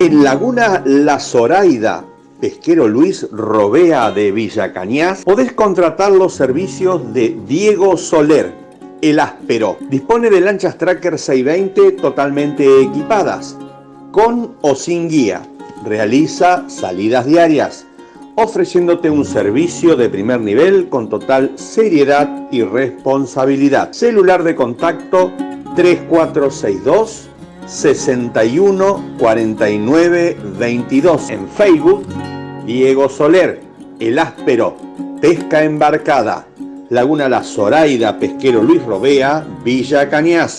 En Laguna La Zoraida, pesquero Luis Robea de Villa Cañas, podés contratar los servicios de Diego Soler, el áspero. Dispone de lanchas Tracker 620 totalmente equipadas, con o sin guía. Realiza salidas diarias, ofreciéndote un servicio de primer nivel con total seriedad y responsabilidad. Celular de contacto 3462 61 49 22. En Facebook, Diego Soler, El Áspero, Pesca Embarcada, Laguna La Zoraida, Pesquero Luis Robea, Villa Cañas.